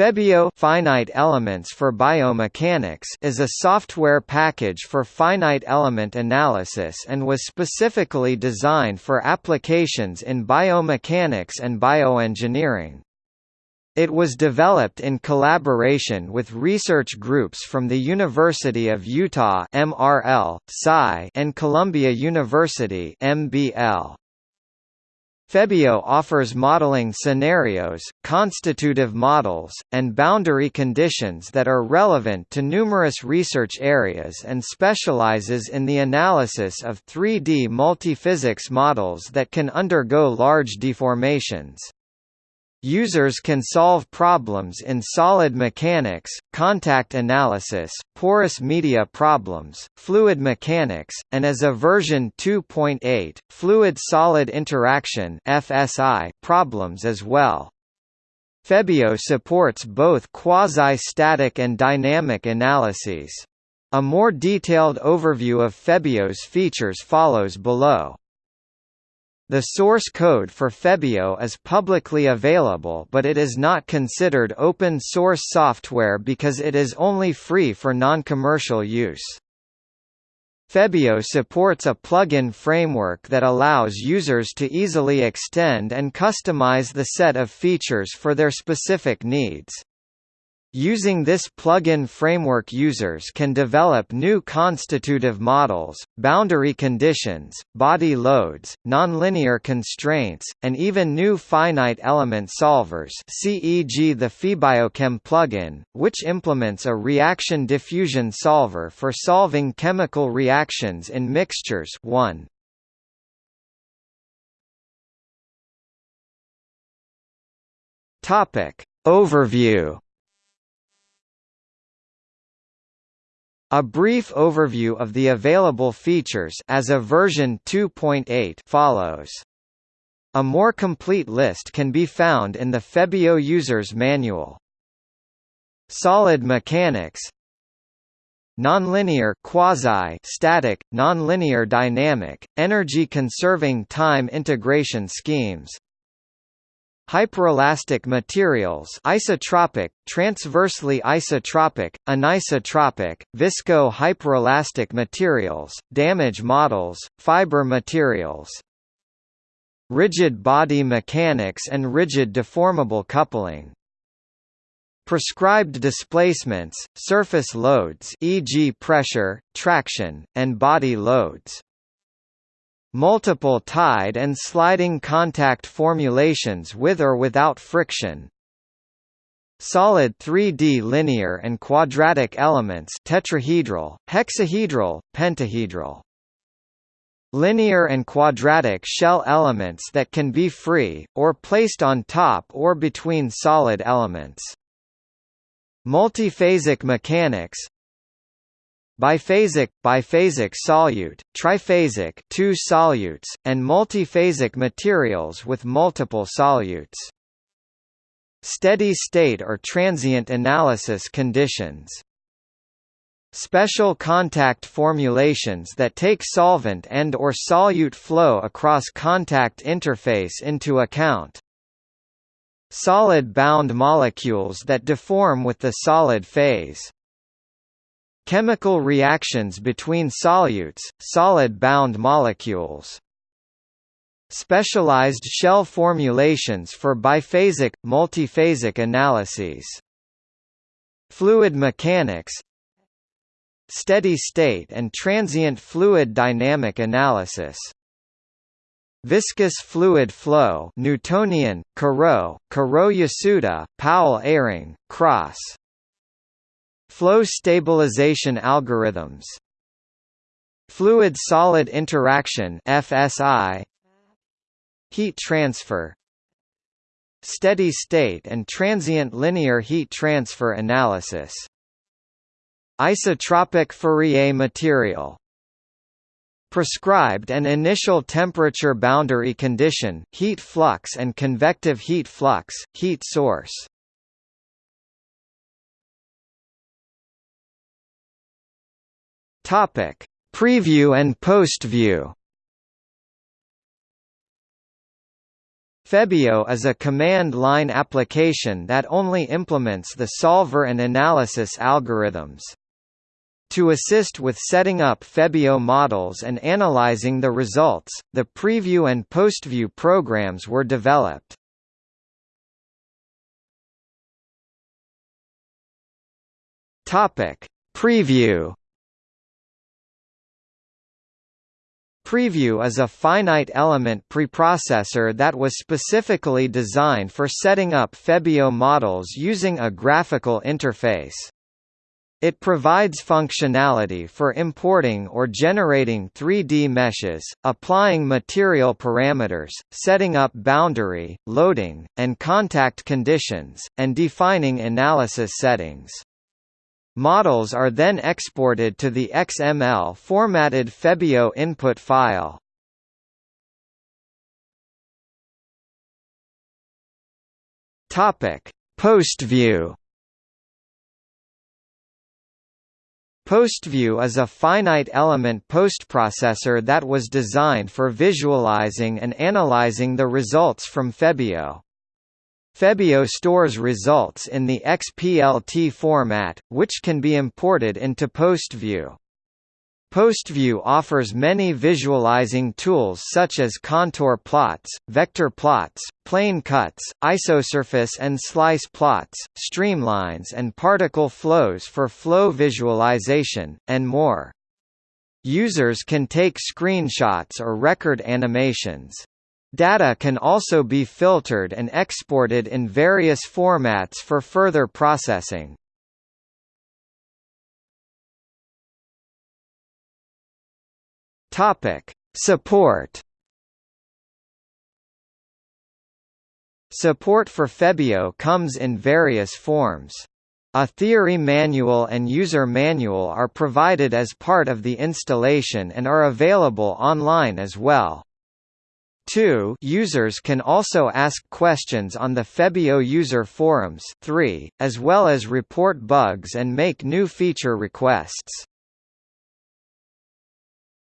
Febio Finite Elements for Biomechanics is a software package for finite element analysis and was specifically designed for applications in biomechanics and bioengineering. It was developed in collaboration with research groups from the University of Utah MRL, and Columbia University MBL. Febio offers modeling scenarios, constitutive models, and boundary conditions that are relevant to numerous research areas and specializes in the analysis of 3D multiphysics models that can undergo large deformations. Users can solve problems in solid mechanics, contact analysis, porous media problems, fluid mechanics, and as a version 2.8, fluid-solid interaction (FSI) problems as well. Febio supports both quasi-static and dynamic analyses. A more detailed overview of Febio's features follows below. The source code for Febio is publicly available but it is not considered open source software because it is only free for non-commercial use. Febio supports a plugin framework that allows users to easily extend and customize the set of features for their specific needs. Using this plugin framework users can develop new constitutive models, boundary conditions, body loads, nonlinear constraints, and even new finite element solvers CEG the FeBiochem plugin, which implements a reaction diffusion solver for solving chemical reactions in mixtures. 1. Overview A brief overview of the available features as of version 2.8 follows. A more complete list can be found in the Febio User's Manual. Solid mechanics Nonlinear quasi-static, nonlinear dynamic, energy-conserving time integration schemes Hyperelastic materials isotropic, transversely isotropic, anisotropic, visco-hyperelastic materials, damage models, fiber materials. Rigid body mechanics and rigid deformable coupling. Prescribed displacements, surface loads e.g. pressure, traction, and body loads Multiple tied and sliding contact formulations with or without friction. Solid 3D linear and quadratic elements tetrahedral, hexahedral, pentahedral. Linear and quadratic shell elements that can be free, or placed on top or between solid elements. Multiphasic mechanics biphasic, biphasic solute, triphasic two solutes, and multiphasic materials with multiple solutes. Steady state or transient analysis conditions. Special contact formulations that take solvent and or solute flow across contact interface into account. Solid bound molecules that deform with the solid phase. Chemical reactions between solutes, solid-bound molecules. Specialized shell formulations for biphasic, multiphasic analyses. Fluid mechanics Steady state and transient fluid dynamic analysis Viscous fluid flow Newtonian, Carreau, Carreau-Yasuda, Powell-Eyring, Cross Flow stabilization algorithms. Fluid-solid interaction FSI Heat transfer. Steady state and transient linear heat transfer analysis. Isotropic Fourier material. Prescribed and initial temperature boundary condition heat flux and convective heat flux, heat source Topic: Preview and post-view. Febio is a command line application that only implements the solver and analysis algorithms. To assist with setting up Febio models and analyzing the results, the preview and postview programs were developed. Topic: Preview Preview is a finite element preprocessor that was specifically designed for setting up Febio models using a graphical interface. It provides functionality for importing or generating 3D meshes, applying material parameters, setting up boundary, loading, and contact conditions, and defining analysis settings. Models are then exported to the XML formatted Febio input file. Topic: PostView. PostView is a finite element postprocessor that was designed for visualizing and analyzing the results from Febio. Febio stores results in the XPLT format, which can be imported into PostView. PostView offers many visualizing tools such as contour plots, vector plots, plane cuts, isosurface and slice plots, streamlines and particle flows for flow visualization, and more. Users can take screenshots or record animations. Data can also be filtered and exported in various formats for further processing. Topic: Support. Support for Febio comes in various forms. A theory manual and user manual are provided as part of the installation and are available online as well. 2 users can also ask questions on the Febio user forums 3, as well as report bugs and make new feature requests.